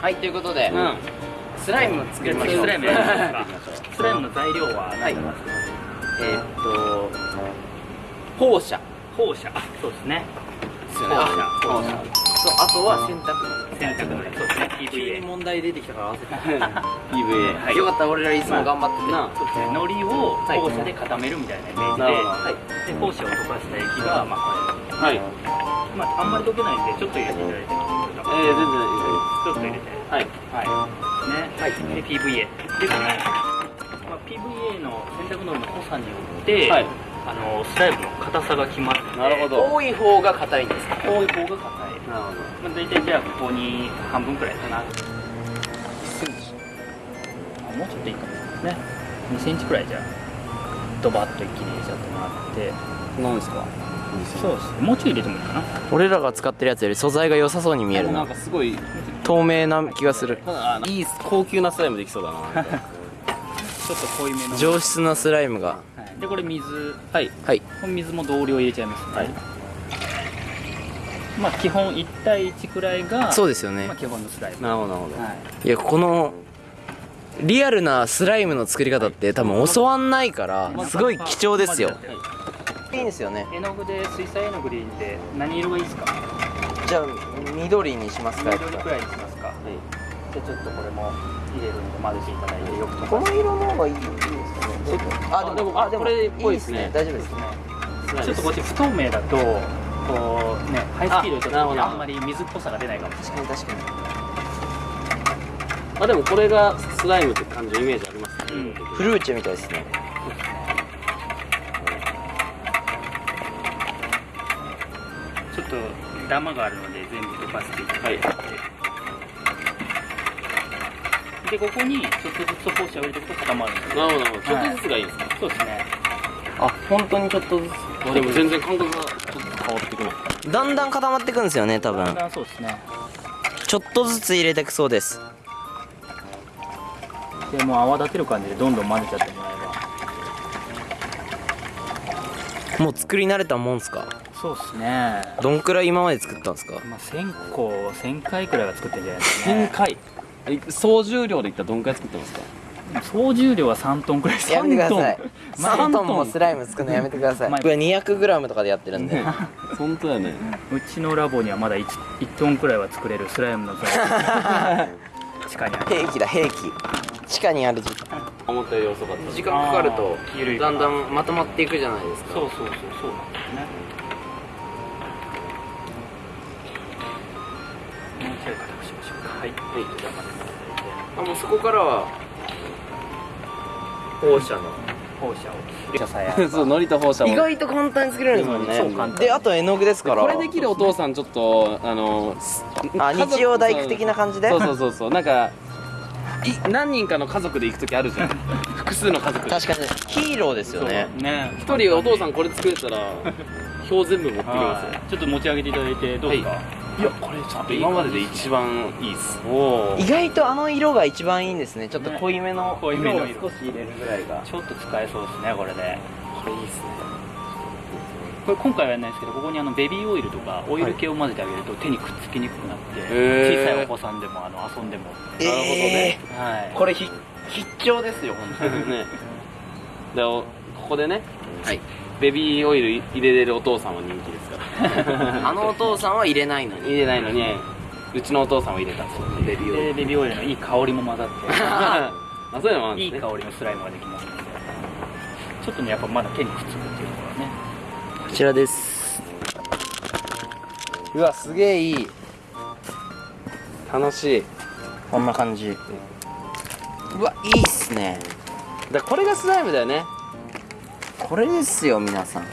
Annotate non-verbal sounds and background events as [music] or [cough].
はいということで、うん。スライム作りましょう。スライム [laughs] スライムの材料は何だえーっと放射。放射。あそうですね。放射。あ放射。とあとは洗濯洗濯のりそうですね。PVA 問題出てきたから合わせて PVA [laughs] はい。よかったら俺らいつも頑張ってて、なそうですね。海苔を放射で固めるみたいなイメージで、はい。で放射を溶かした液が、まあ、こはい。れ、まあ、あんまり溶けないんでちょっと入れていただいてえー、全然いいちょっと入れて。はい。はい。ね、はい。で PVA でこの、まあ、PVA の洗濯のりの濃さによって、はいあのスライムの硬さが決まるなるほど。多い方が硬いんですか？多い方が硬い、なるほまあ、大体じゃあここに半分くらいかな。あもうちょっといいかも。ね。2センチくらいじゃあドバッと一気に入れちゃってもらって。どなんですか？そうですね。もうちょい入れてもいいかな。俺らが使ってるやつより素材が良さそうに見えるな。んなかすごい透明な気がする。いい高級なスライムできそうだな。ちょっと濃いめの。上質なスライムが。はい、でこれ水。はい。はい。この水も同量入れちゃいますね、はい。まあ基本1対1くらいがそうですよね。まあ、基本のスライム。なるほどなるほど。はい。いやこのリアルなスライムの作り方って多分教わんないからすごい貴重ですよいいんですよね。絵の具で水彩絵の具でいいんで何色がいいですか？じゃあ緑にしますか緑くらいにしますか？じゃあちょっとこれも入れるんで混ぜていただいてよくこの色の方がいいいいですかね。あでもあでもこれっぽいいいですね。ね大丈夫ですね。ちょっとこっち不透明だとこうねハイスピードでちょっとあんまり水っぽさが出ないかもしれない。確かに確かあでもこれがスライムって感じのイメージありますね、うん。にフルーチェみたいですねちょっとダマがあるので全部溶かしていただい。て、でここにちょっとずつ放射を入れていくと固まるんですなるほど。なるほどちょっとずつがいいんですか、そうですね。あ本当にちょっとずあでも全然感覚がちょっと変わってくなつだんだん固まってくんですよね多分。だんだんそうですね。ちょっとずつ入れてくそうです。でもう泡立てる感じでどんどん混ぜちゃってもらえばもう作り慣れたもんすかそうですね。どんくらい今まで作ったんですか？まあ1000個1000回くらいは作ってんじゃないですか1000ね回？え総重量でいったらどんくらい作ってますか？総重量は3トンくらい。ですやめてください。まあ3トンもスライム作るのやめてください。まあ僕は 200g とかでやってるんで。[laughs] 本当だよね。うちのラボにはまだ 1, 1トンくらいは作れるスライムの材料 [laughs] 地下にある。兵器だ兵器。地下にある時思ったより遅かった。時間かかるとだんだんまとまっていくじゃないですか。そうそうそうそうなんですねしましょうかはい、はい、じゃあいた。だいてあもうそこからは放射の放射を。放射さえあればそうのりと放射も意外と簡単に作れるんですもんねそう簡単。であと絵の具ですから。これできるお父さんちょっとあのあ日曜大工的な感じで。そうそうそうそう。なんかい何人かの家族で行く時あるじゃん。[laughs] 複数の家族。で確かに。ヒーローですよね。ね。一人お父さんこれ作れたら表全部持ってきますよ。はい。ちょっと持ち上げていただいてどうですか、いやこれちょっと今までで一番いいっす。おお意外とあの色が一番いいんですね。ちょっと濃いめの。濃いめの。色を少し入れるぐらいが。ちょっと使えそうですねこれでこれいいっすね。これ今回はやらないですけどここにあのベビーオイルとかオイル系を混ぜてあげると手にくっつきにくくなって、へー。小さいお子さんでもあの遊んでも。えなるほどね。はい。これひ必聴ですよ本当に。ねでおここでねはい。ベビーオイル入れれるお父さんは人気ですから。[laughs] あのお父さんは入れないのに。入れないのにうちのお父さんは入れた。んですよベビーオイル。でベビーオイルのいい香りも混ざっ [laughs] あそういうのもあるんていいですね。香りのスライムができますので。ちょっとねやっぱまだ手にくっつくっていうところはね。こちらです。うわすげえいい。楽しい。こんな感じ。うわいいっすねだこれがスライムだよね。これですよ皆さん。